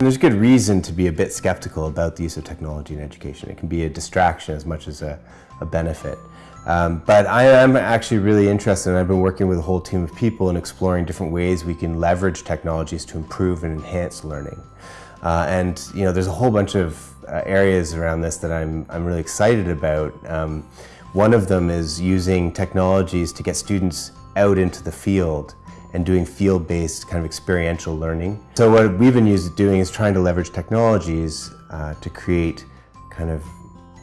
there's good reason to be a bit skeptical about the use of technology in education. It can be a distraction as much as a, a benefit. Um, but I am actually really interested and I've been working with a whole team of people in exploring different ways we can leverage technologies to improve and enhance learning. Uh, and you know, there's a whole bunch of uh, areas around this that I'm, I'm really excited about. Um, one of them is using technologies to get students out into the field and doing field-based kind of experiential learning. So what we've been used doing is trying to leverage technologies uh, to create kind of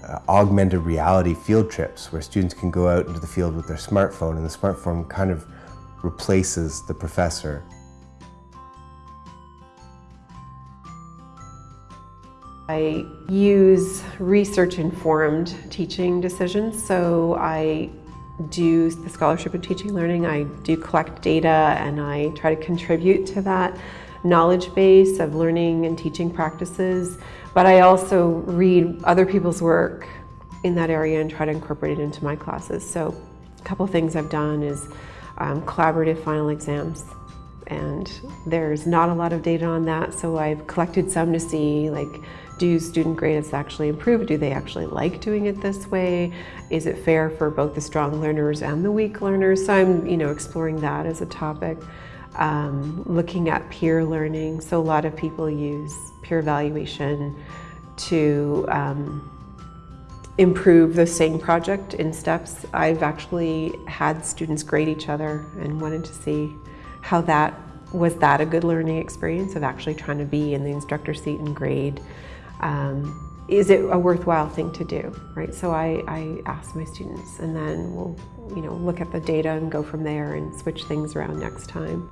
uh, augmented reality field trips where students can go out into the field with their smartphone and the smartphone kind of replaces the professor. I use research-informed teaching decisions, so I do the Scholarship in Teaching Learning, I do collect data and I try to contribute to that knowledge base of learning and teaching practices, but I also read other people's work in that area and try to incorporate it into my classes. So a couple things I've done is um, collaborative final exams. And there's not a lot of data on that so I've collected some to see like do student grades actually improve? Do they actually like doing it this way? Is it fair for both the strong learners and the weak learners? So I'm you know exploring that as a topic. Um, looking at peer learning. So a lot of people use peer evaluation to um, improve the same project in steps. I've actually had students grade each other and wanted to see how that was that a good learning experience of actually trying to be in the instructor seat and grade um, is it a worthwhile thing to do, right? So I, I ask my students and then we'll you know, look at the data and go from there and switch things around next time.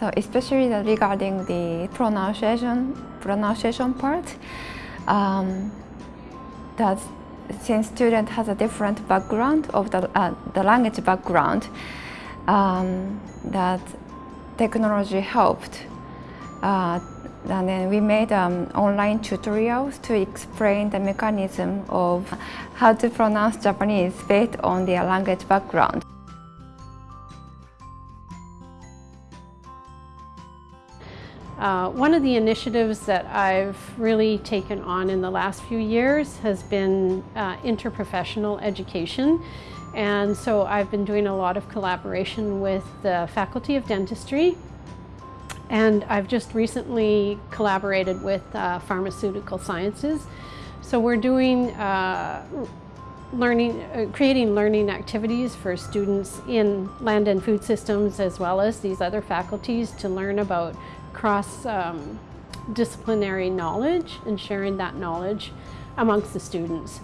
So especially regarding the pronunciation, pronunciation part, um, that since student has a different background of the, uh, the language background, um, that technology helped. Uh, and then we made um, online tutorials to explain the mechanism of how to pronounce Japanese based on their language background. Uh, one of the initiatives that I've really taken on in the last few years has been uh, interprofessional education. And so I've been doing a lot of collaboration with the Faculty of Dentistry and I've just recently collaborated with uh, Pharmaceutical Sciences. So we're doing uh, learning, uh, creating learning activities for students in land and food systems as well as these other faculties to learn about cross um, disciplinary knowledge and sharing that knowledge amongst the students.